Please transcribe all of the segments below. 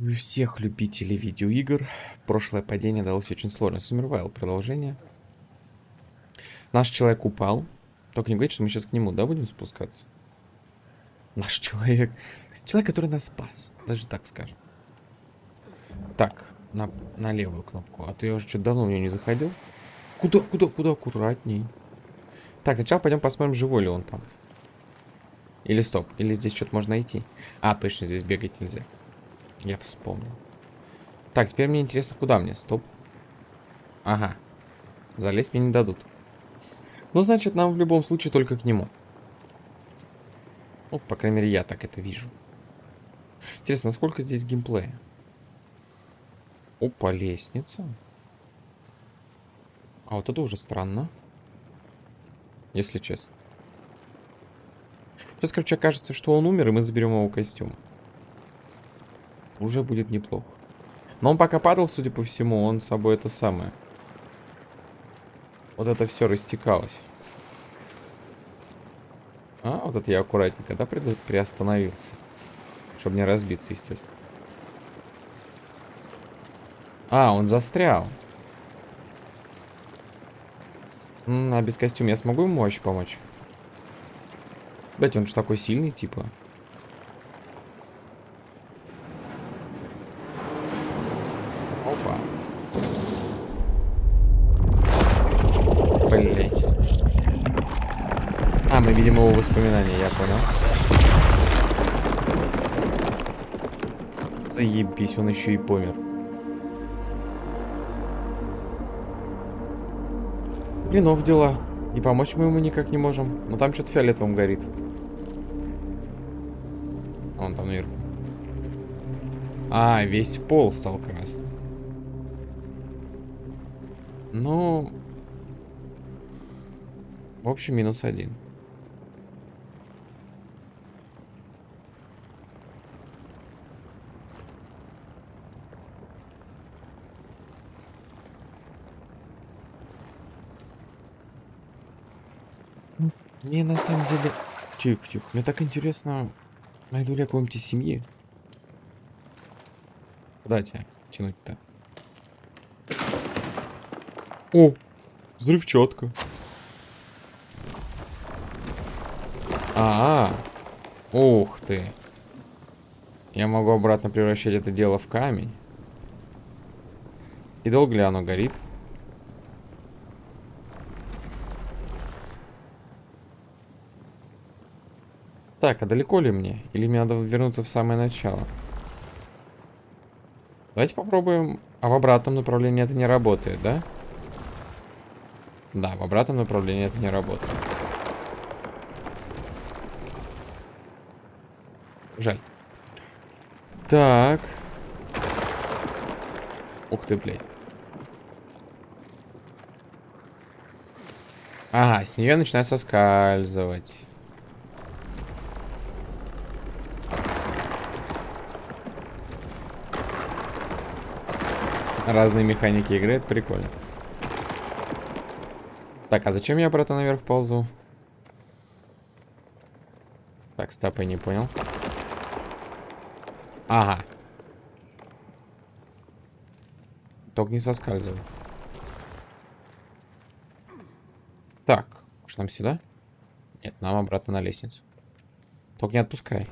У всех любителей видеоигр прошлое падение далось очень сложно. Сумервайл продолжение. Наш человек упал. Только не говорит, что мы сейчас к нему, да, будем спускаться? Наш человек. Человек, который нас спас. Даже так скажем. Так, на, на левую кнопку. А то я уже что-то давно в нее не заходил. Куда, куда, куда? Аккуратней. Так, сначала пойдем посмотрим, живой ли он там. Или стоп, или здесь что-то можно найти. А, точно, здесь бегать нельзя. Я вспомнил. Так, теперь мне интересно, куда мне? Стоп. Ага. Залезть мне не дадут. Ну, значит, нам в любом случае только к нему. Ну, по крайней мере, я так это вижу. Интересно, насколько здесь геймплея? Опа, лестница. А вот это уже странно. Если честно. Сейчас, короче, окажется, что он умер, и мы заберем его костюм. Уже будет неплохо. Но он пока падал, судя по всему, он с собой это самое. Вот это все растекалось. А, вот это я аккуратненько, да, при приостановился. Чтобы не разбиться, естественно. А, он застрял. М -м, а без костюма я смогу ему вообще помочь? Блять, он же такой сильный, типа. Опа. Блять. А, мы видим его воспоминания, я понял. Заебись, он еще и помер. Блинов дела. И помочь мы ему никак не можем. Но там что-то фиолетовым горит. Он там наверху. А, весь пол стал красным. Ну... В общем, минус один. Мне на самом деле... Тихо-тихо. Мне так интересно, найду ли я какой-нибудь семьи. Куда тебя тянуть-то? О! Взрывчатка. -а, а Ух ты. Я могу обратно превращать это дело в камень. И долго ли оно горит? Так, а далеко ли мне? Или мне надо вернуться в самое начало? Давайте попробуем. А в обратном направлении это не работает, да? Да, в обратном направлении это не работает. Жаль. Так. Ух ты, блядь. Ага, с нее начинает соскальзывать. Разные механики игры, это прикольно. Так, а зачем я обратно наверх ползу? Так, стоп, я не понял. Ага. Только не соскальзывай. Так, может нам сюда? Нет, нам обратно на лестницу. Только не отпускай.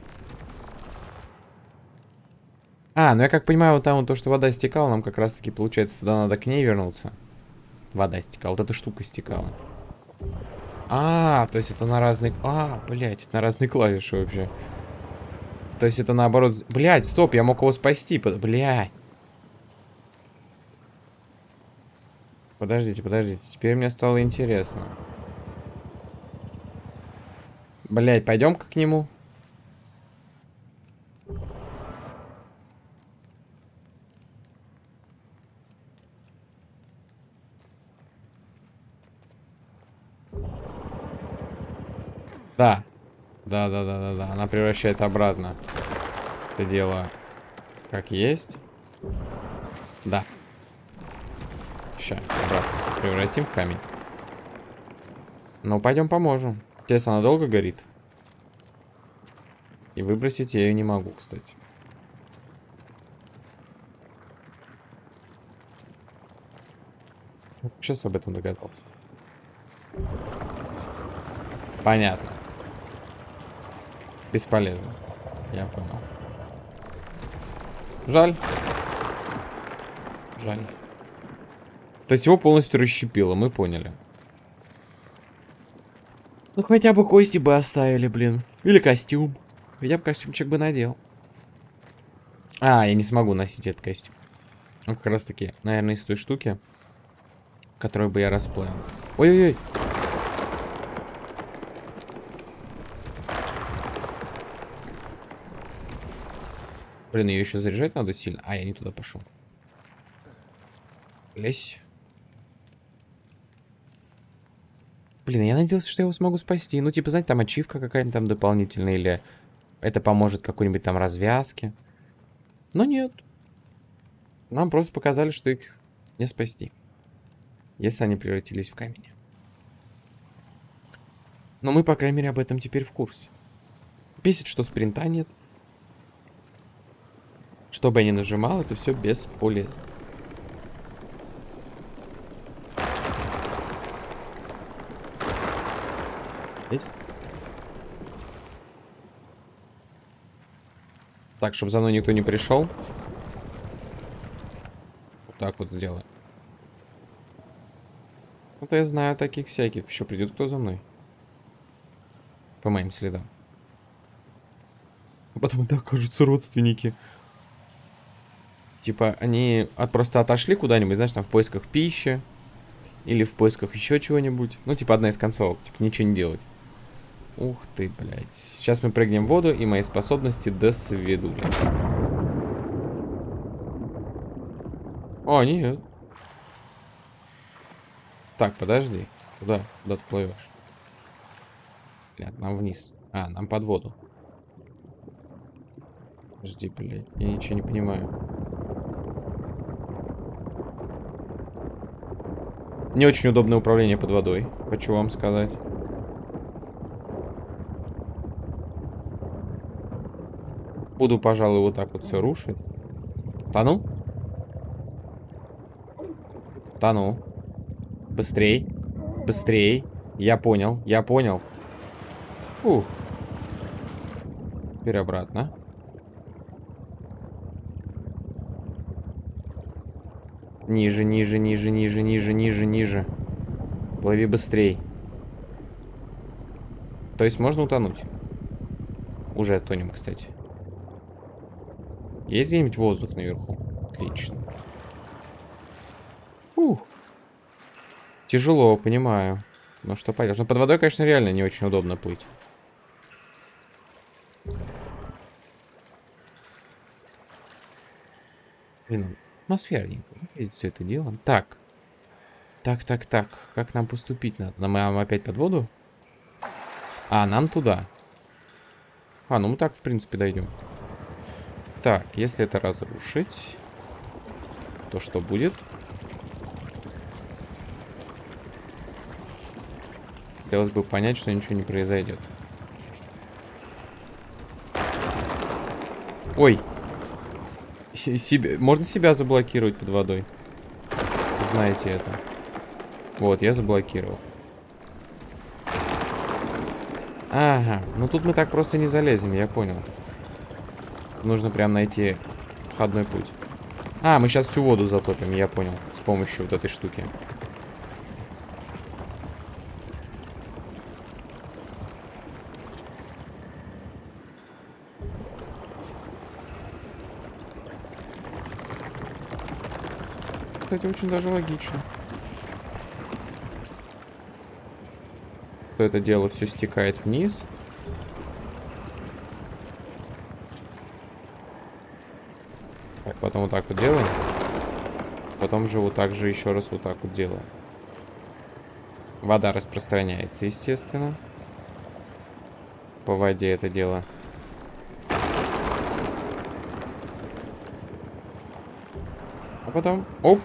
А, ну я как понимаю, вот там вот то, что вода стекала, нам как раз-таки, получается, тогда надо к ней вернуться. Вода стекала, вот эта штука стекала. А, то есть это на разные... А, блядь, это на разные клавиши вообще. То есть это наоборот... Блядь, стоп, я мог его спасти. Блядь. Подождите, подождите. Теперь мне стало интересно. Блядь, пойдем-ка к нему. Да. Да, да, да, да, да. Она превращает обратно это дело как есть. Да. Сейчас, обратно превратим в камень. Ну, пойдем поможем. Сейчас она долго горит. И выбросить я ее не могу, кстати. Сейчас об этом догадался. Понятно. Бесполезно. Я понял. Жаль. Жаль. То есть его полностью расщепило, мы поняли. Ну хотя бы кости бы оставили, блин. Или костюм. Я бы костюмчик бы надел. А, я не смогу носить этот костюм. Ну, как раз таки, наверное, из той штуки, которую бы я расплавил. Ой-ой-ой. Блин, ее еще заряжать надо сильно. А, я не туда пошел. Лезь. Блин, я надеялся, что я его смогу спасти. Ну, типа, знаете, там ачивка какая-нибудь там дополнительная, или это поможет какой-нибудь там развязке. Но нет. Нам просто показали, что их не спасти. Если они превратились в камень. Но мы, по крайней мере, об этом теперь в курсе. Бесит, что спринта нет. Что бы я ни нажимал, это все бесполезно. Здесь. Так, чтобы за мной никто не пришел. Вот так вот сделаем. Вот я знаю таких всяких. Еще придет кто за мной. По моим следам. А потом это окажутся родственники. Типа, они от, просто отошли куда-нибудь, знаешь, там в поисках пищи. Или в поисках еще чего-нибудь. Ну, типа, одна из концовок. Типа, ничего не делать. Ух ты, блядь. Сейчас мы прыгнем в воду, и мои способности до свидули. О, нет. Так, подожди. Куда? Куда ты плывешь? Блядь, нам вниз. А, нам под воду. Подожди, блядь. Я ничего не понимаю. Не очень удобное управление под водой. Хочу вам сказать. Буду, пожалуй, вот так вот все рушить. Тону? Тону. Быстрей. Быстрей. Я понял, я понял. Ух. Теперь обратно. Ниже, ниже, ниже, ниже, ниже, ниже, ниже. Плыви быстрей. То есть можно утонуть. Уже тонем, кстати. Есть где-нибудь воздух наверху? Отлично. Ух. Тяжело, понимаю. Ну что поделаешь. Но под водой, конечно, реально не очень удобно плыть. Блин, атмосферненько. Видите, все это дело. Так. Так, так, так. Как нам поступить надо? Нам опять под воду? А, нам туда. А, ну мы так, в принципе, дойдем. Так, если это разрушить, то что будет? Хотелось бы понять, что ничего не произойдет. Ой. Себе... Можно себя заблокировать под водой. Знаете это. Вот, я заблокировал. Ага, ну тут мы так просто не залезем, я понял. Нужно прям найти входной путь. А, мы сейчас всю воду затопим, я понял. С помощью вот этой штуки. Кстати, очень даже логично. это дело все стекает вниз. Потом вот так вот делаем. Потом же вот так же еще раз вот так вот делаем. Вода распространяется, естественно. По воде это дело. А потом... Оп!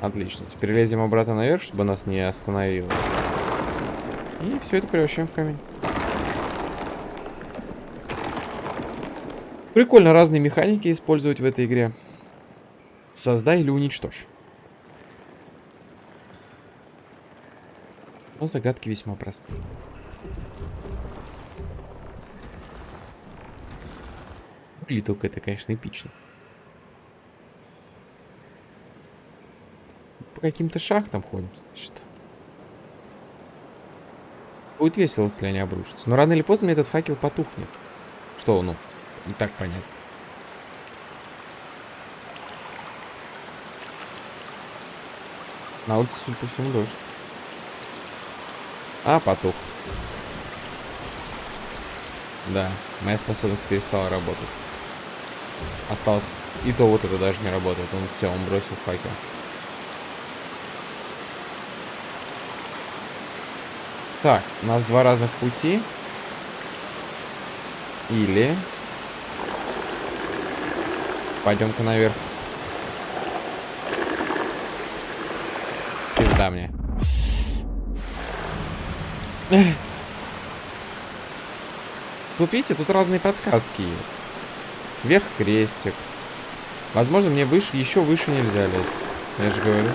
Отлично. Теперь лезем обратно наверх, чтобы нас не остановило. И все это превращаем в камень. Прикольно разные механики использовать в этой игре. Создай или уничтожь. Но загадки весьма простые. Или только это, конечно, эпично. По каким-то шахтам ходим, значит. Будет весело, если они обрушатся. Но рано или поздно мне этот факел потухнет. Что, ну, не так понятно. На улице, судя по всему, дождь. А, потух. Да, моя способность перестала работать. Осталось... И то вот это даже не работает. Он все, он бросил факел. Так, у нас два разных пути. Или... Пойдем-ка наверх. Пизда мне. Тут, видите, тут разные подсказки есть. Вверх крестик. Возможно, мне выше, еще выше нельзя лезть. Я же говорю.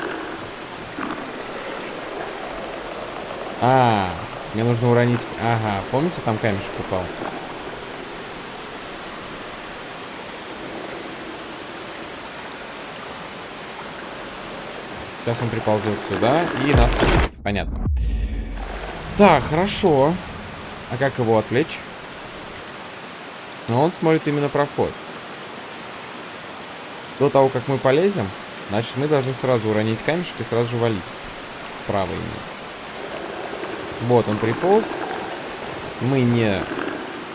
А, мне нужно уронить... Ага, помните, там камешек упал? Сейчас он приползет сюда и нас увидит. Понятно. Так, хорошо. А как его отвлечь? Но он смотрит именно проход. До того, как мы полезем, значит, мы должны сразу уронить камешек и сразу же валить. Вправо именно. Вот, он приполз. Мы не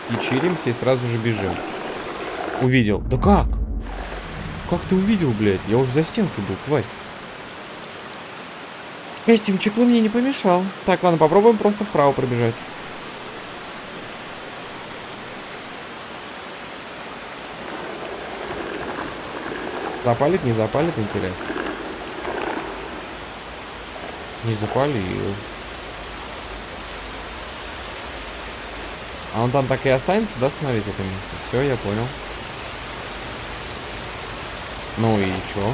печеримся и сразу же бежим. Увидел. Да как? Как ты увидел, блядь? Я уже за стенкой был, тварь. Костюм чеклу мне не помешал. Так, ладно, попробуем просто вправо пробежать. Запалит, не запалит, интересно. Не запалил. А он там так и останется, да, смотреть это место? Все, я понял. Ну и чё?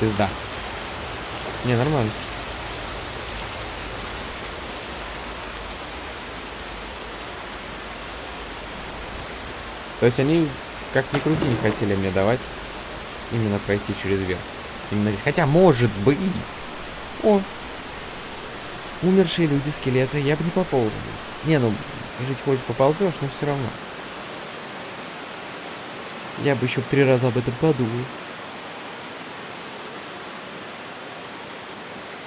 Пизда. Не, нормально. То есть они, как ни крути, не хотели мне давать именно пройти через верх. Именно здесь. Хотя, может быть... О, Умершие люди, скелеты, я бы не поползал. Не, ну, жить хоть поползешь, но все равно. Я бы еще три раза об этом подумал.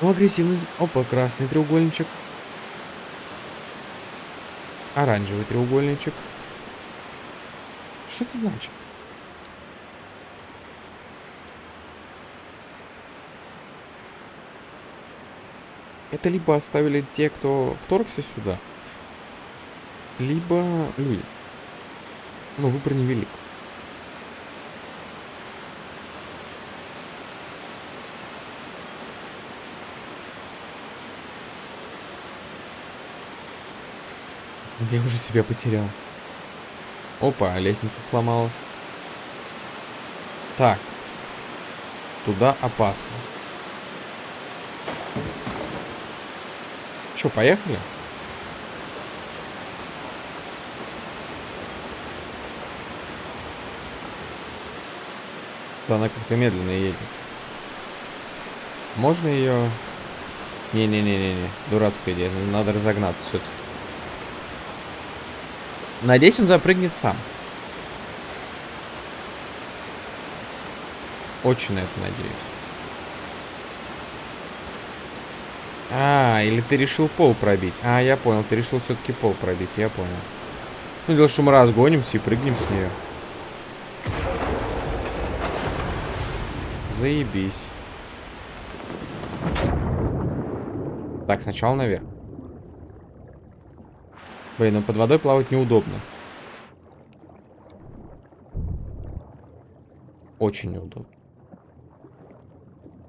Ну, агрессивный. Опа, красный треугольничек. Оранжевый треугольничек. Что это значит? Это либо оставили те, кто вторгся сюда, либо люди. Но выбор невелик. Я уже себя потерял. Опа, лестница сломалась. Так. Туда опасно. Что, поехали? Да, она как-то медленно едет. Можно ее... Не-не-не-не-не, дурацкая идея, надо разогнаться все-таки. Надеюсь, он запрыгнет сам. Очень на это надеюсь. А, или ты решил пол пробить. А, я понял, ты решил все-таки пол пробить, я понял. Ну, дело, что мы разгонимся и прыгнем с нее. Заебись. Так, сначала наверх. Блин, ну под водой плавать неудобно. Очень неудобно.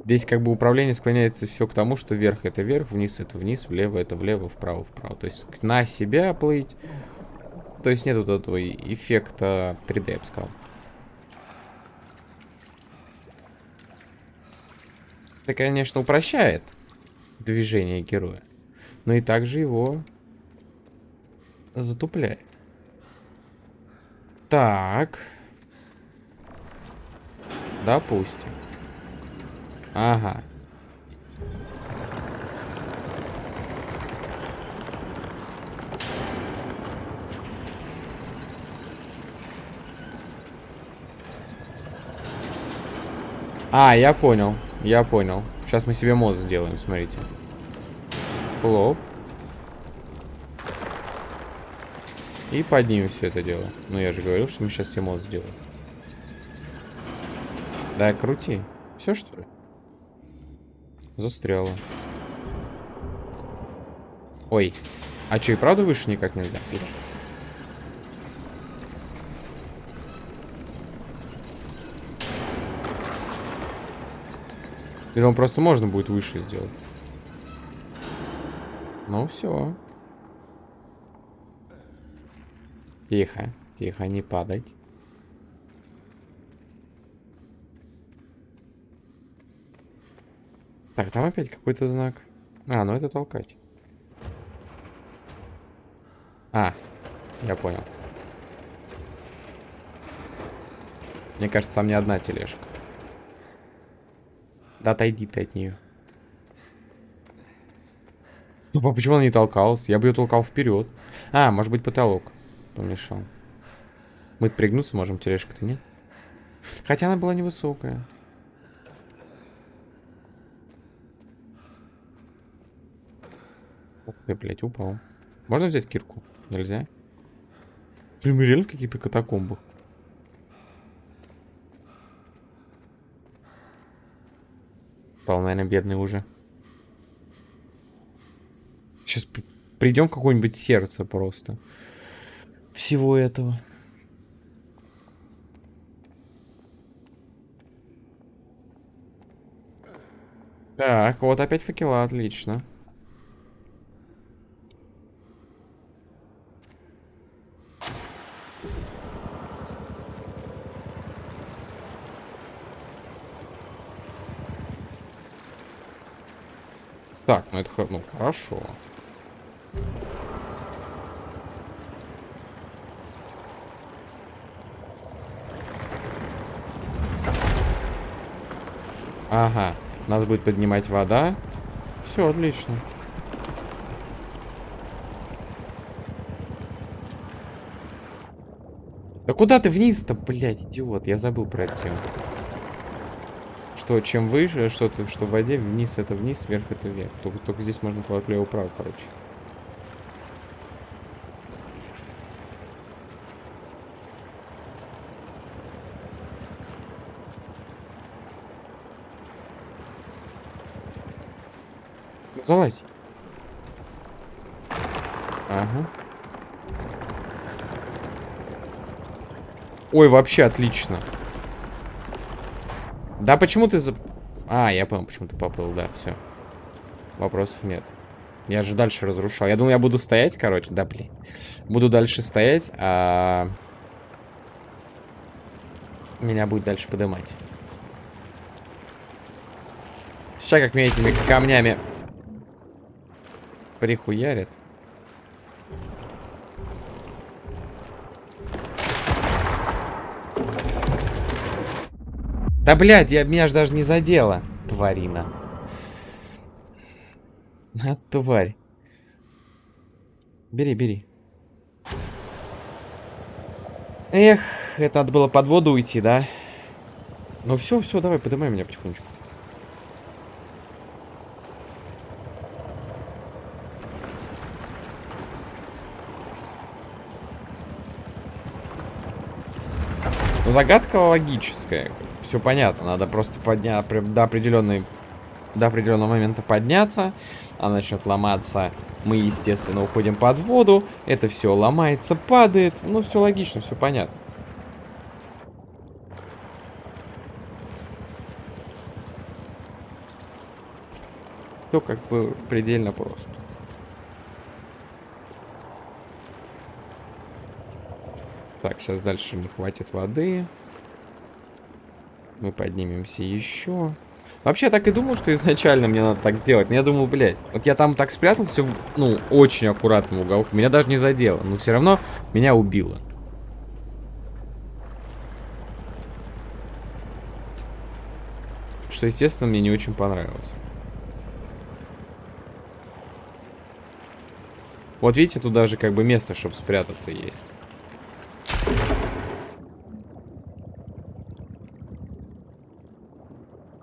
Здесь как бы управление склоняется все к тому, что вверх это вверх, вниз это вниз, влево это влево, вправо вправо. То есть на себя плыть, То есть нет вот этого эффекта 3D, я бы сказал. Это, конечно, упрощает движение героя. Но и также его затупляет. Так. Допустим. Ага. А, я понял. Я понял. Сейчас мы себе мост сделаем, смотрите. Хлоп. И поднимем все это дело. Ну, я же говорил, что мы сейчас себе мост сделаем. Да, крути. Все, что ли? Застряло. Ой. А что, и правда выше никак нельзя? Блядь. Или он просто можно будет выше сделать. Ну все. Тихо, тихо, не падать. Так, там опять какой-то знак. А, ну это толкать. А, я понял. Мне кажется, там не одна тележка. Да отойди ты от нее. Стоп, а почему она не толкалась? Я бы ее толкал вперед. А, может быть потолок помешал. Мы пригнуться можем, тележка-то нет? Хотя она была невысокая. Ты, блядь, упал. Можно взять кирку? Нельзя? Блин, мы реально в каких-то катакомбах. Пал, наверное, бедный уже. Сейчас придем какое-нибудь сердце просто. Всего этого. Так, вот опять факела, отлично. Так, ну это ну, хорошо. Ага, нас будет поднимать вода. Все, отлично. Да куда ты вниз-то, блядь, идиот? Я забыл про эту тему что чем выше, что, -то, что в воде, вниз это вниз, вверх это вверх. Только, только здесь можно влево-вправо, короче. Залазь. Ага. Ой, вообще отлично. Да почему ты за... А, я понял, почему ты поплыл, да, все. Вопросов нет. Я же дальше разрушал. Я думал, я буду стоять, короче. Да, блин. Буду дальше стоять, а... Меня будет дальше поднимать. Сейчас как меня этими камнями прихуярят. Да, блядь, я, меня же даже не задело, тварина. А, тварь. Бери, бери. Эх, это надо было под воду уйти, да? Ну все, все, давай, поднимай меня потихонечку. Ну, загадка логическая все понятно. Надо просто поднять до определенной до определенного момента подняться. Она начнет ломаться. Мы, естественно, уходим под воду. Это все ломается, падает. Ну, все логично, все понятно. Все как бы предельно просто. Так, сейчас дальше не хватит воды. Мы поднимемся еще. Вообще, я так и думал, что изначально мне надо так делать. Но я думал, блядь, вот я там так спрятался, ну, очень аккуратным уголком. Меня даже не задело, но все равно меня убило. Что, естественно, мне не очень понравилось. Вот видите, тут даже как бы место, чтобы спрятаться есть.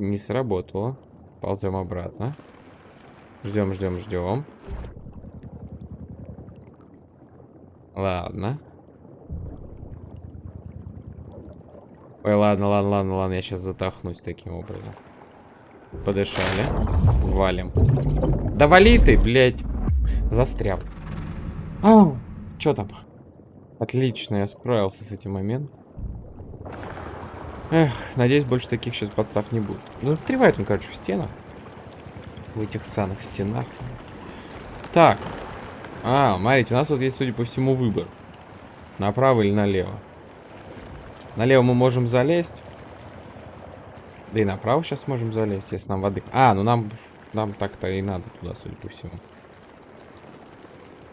Не сработало. Ползем обратно. Ждем, ждем, ждем. Ладно. Ой, ладно, ладно, ладно, ладно, я сейчас затахнусь таким образом. Подышали. Валим. Да вали ты, блядь. Застрял. Ау, что там? Отлично, я справился с этим моментом. Эх, надеюсь, больше таких сейчас подстав не будет. Ну, отревает он, короче, в стенах. В этих самых стенах. Так. А, смотрите, у нас вот есть, судя по всему, выбор. Направо или налево. Налево мы можем залезть. Да и направо сейчас можем залезть, если нам воды... А, ну нам, нам так-то и надо туда, судя по всему.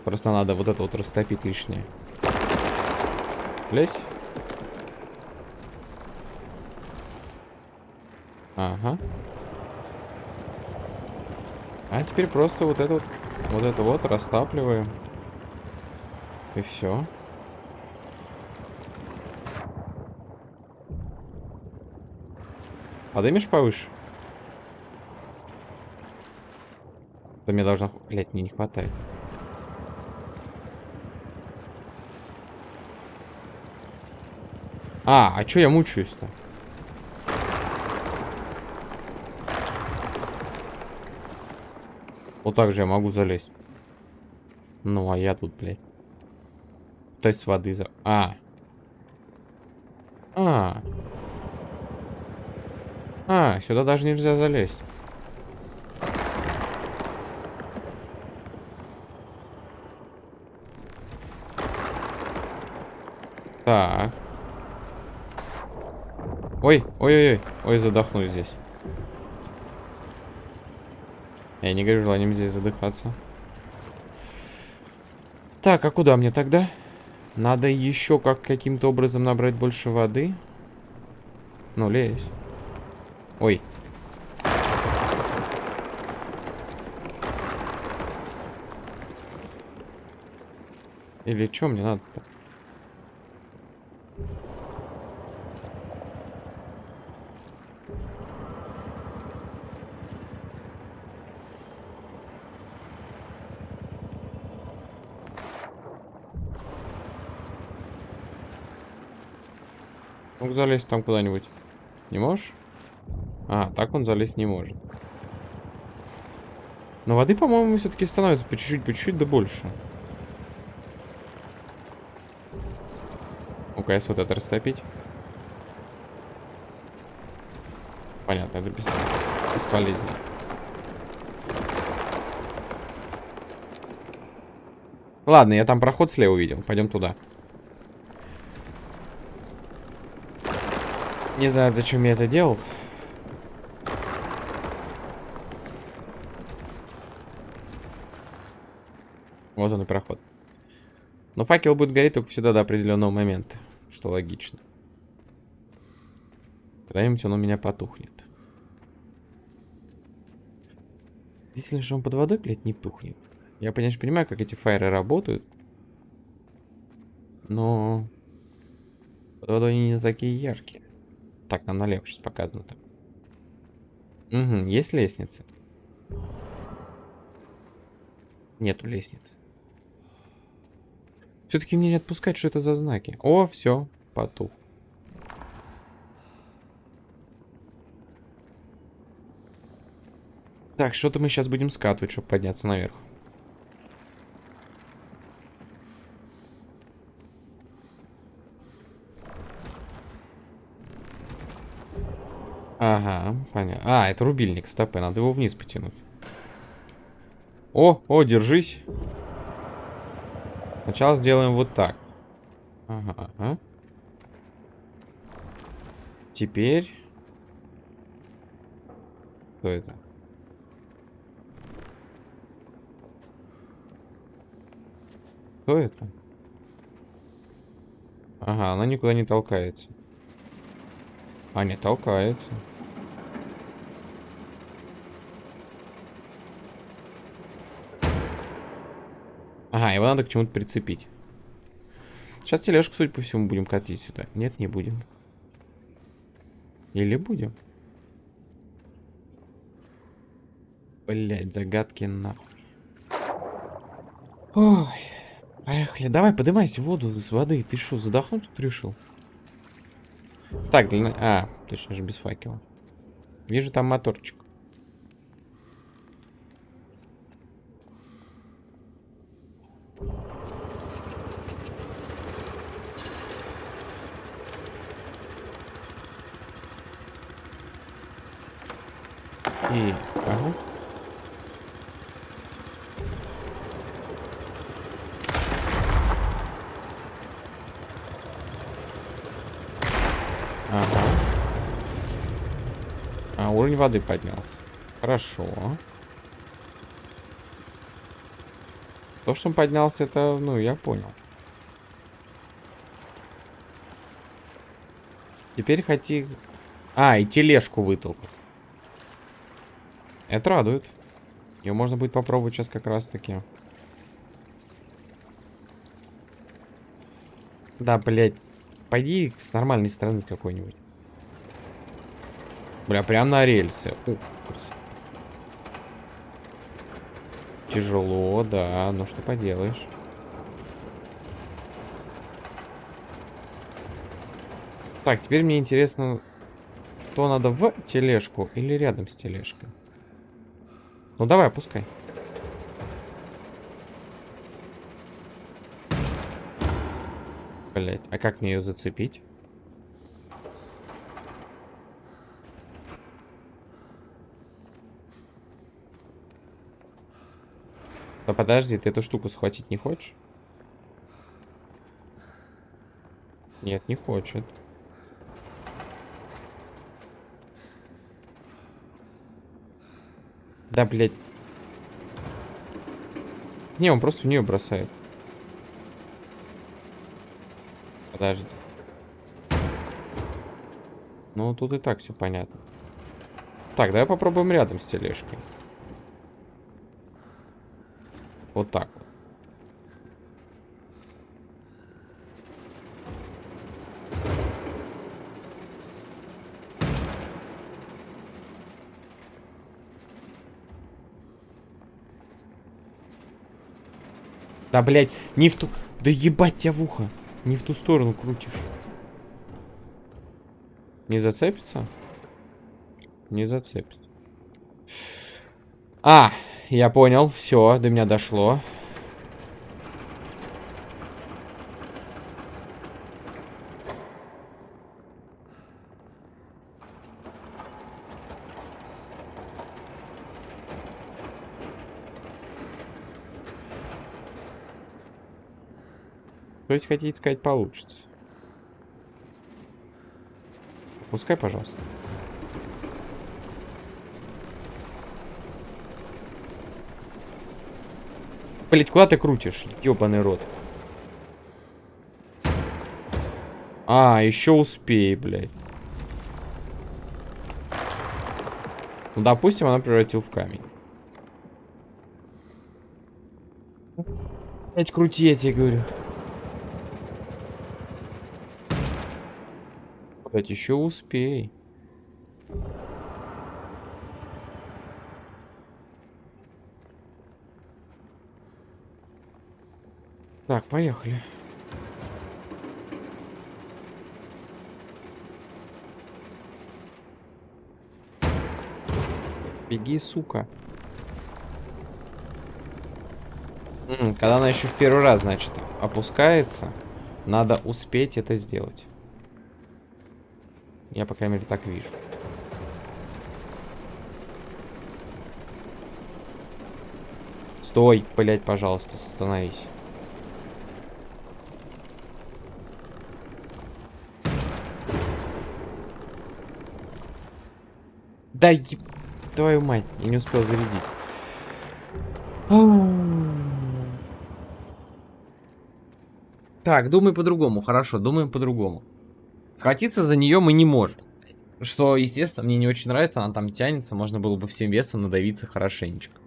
Просто надо вот это вот растопить лишнее. Лезь. Ага. А теперь просто вот это вот, вот это вот растапливаем. И все. Подымешь повыше? Да мне должно... Блять, мне не хватает. А, а чё я мучаюсь-то? Вот так я могу залезть. Ну, а я тут, блядь. То есть воды за... А. А. А, сюда даже нельзя залезть. Так. Ой, ой-ой-ой. Ой, задохнусь здесь. Я не говорю желанием здесь задыхаться. Так, а куда мне тогда? Надо еще как каким-то образом набрать больше воды. Ну, лезь. Ой. Или что мне надо-то? Мог залезть там куда-нибудь? Не можешь? А, так он залезть не может. Но воды, по-моему, все-таки становится по чуть-чуть, по чуть-чуть, да больше. Если вот это растопить. Понятно, это бес... бесполезно. Ладно, я там проход слева увидел. Пойдем туда. Не знаю, зачем я это делал. Вот он и проход. Но факел будет гореть только всегда до определенного момента, что логично. Когда-нибудь он у меня потухнет. Действительно, что он под водой, блядь, не тухнет. Я, конечно, понимаю, как эти фаеры работают. Но под водой они не такие яркие. Так, нам налево сейчас показано так. Угу, есть лестница? Нету лестницы. Все-таки мне не отпускать, что это за знаки. О, все, потух. Так, что-то мы сейчас будем скатывать, чтобы подняться наверх. Ага, понятно. А, это рубильник, стопы, надо его вниз потянуть. О, о, держись. Сначала сделаем вот так. Ага, ага. Теперь... Кто это? Кто это? Ага, она никуда не толкается. А, не толкается. Ага, его надо к чему-то прицепить. Сейчас тележку, судя по всему, будем катить сюда. Нет, не будем. Или будем? Блять, загадки нахуй. Ой. Поехали. Давай, поднимайся в воду с воды. Ты что, задохнуть тут решил? Так, длина... А, точно же без факела. Вижу там моторчик. И... Ага. Ага. А, уровень воды поднялся. Хорошо. То, что он поднялся, это, ну, я понял. Теперь хоти... А, и тележку вытолкнуть. Это радует. Ее можно будет попробовать сейчас как раз таки. Да, блядь. Пойди с нормальной стороны какой-нибудь. Бля, прям на рельсы. Красиво. Тяжело, да. Ну что поделаешь. Так, теперь мне интересно, то надо в тележку или рядом с тележкой. Ну давай, опускай. Блять, а как мне ее зацепить? Да подожди, ты эту штуку схватить не хочешь? Нет, не хочет. Да, блядь. Не, он просто в нее бросает. Подожди. Ну, тут и так все понятно. Так, давай попробуем рядом с тележкой. Вот так вот. Да, блядь, не в ту... Да ебать тебя в ухо. Не в ту сторону крутишь. Не зацепится? Не зацепится. А, я понял. Все, до меня дошло. То есть хотите сказать получится. Пускай, пожалуйста. Блять, куда ты крутишь? Ёбаный рот. А, еще успей, блядь. Ну, допустим, она превратил в камень. Блять, крути, я тебе говорю. Блять, еще успей. Так, поехали. Беги, сука. Когда она еще в первый раз, значит, опускается, надо успеть это сделать. Я, по крайней мере, так вижу. Стой, блядь, пожалуйста, остановись. Да еб... Твою мать, я не успел зарядить. Так, думай по-другому, хорошо, думаем по-другому. Схватиться за нее мы не можем. Что, естественно, мне не очень нравится, она там тянется, можно было бы всем весом надавиться хорошенечко.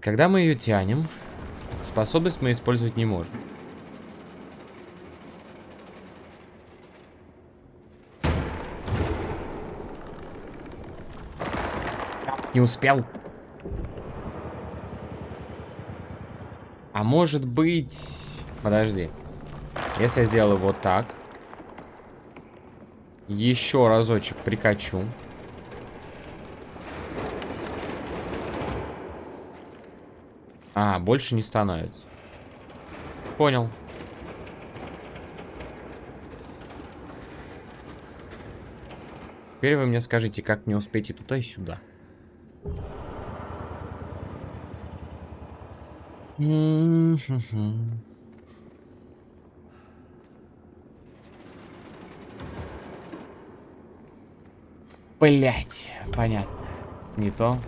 Когда мы ее тянем, способность мы использовать не можем. Не успел. А может быть... Подожди. Если я сделаю вот так. Еще разочек прикачу. А, больше не становится. Понял. Теперь вы мне скажите, как мне успеть и туда, и сюда. Блять, понятно. Не то.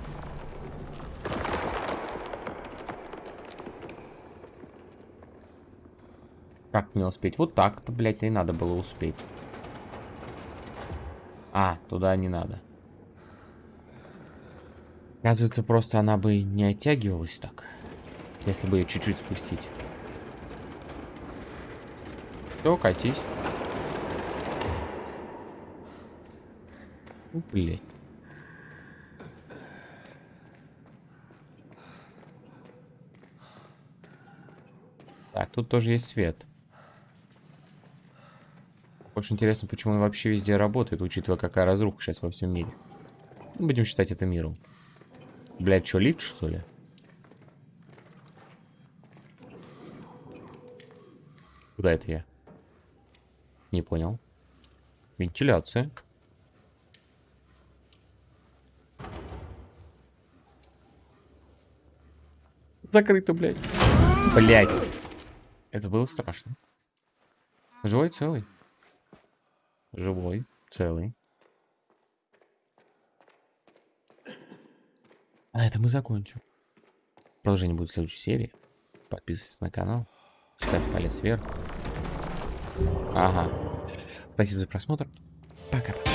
Как мне успеть? Вот так-то, блядь, и надо было успеть. А, туда не надо. Оказывается, просто она бы не оттягивалась так. Если бы ее чуть-чуть спустить. Все, катись. Блядь. Так, тут тоже есть свет. Очень интересно, почему он вообще везде работает, учитывая, какая разруха сейчас во всем мире. Ну, будем считать это миром. Блядь, что, лифт, что ли? Куда это я? Не понял. Вентиляция. Закрыто, блядь. Блядь. Это было страшно. Живой, целый. Живой, целый. А на этом мы закончим. Продолжение будет в следующей серии. Подписывайтесь на канал. Ставь палец вверх. Ага. Спасибо за просмотр. Пока.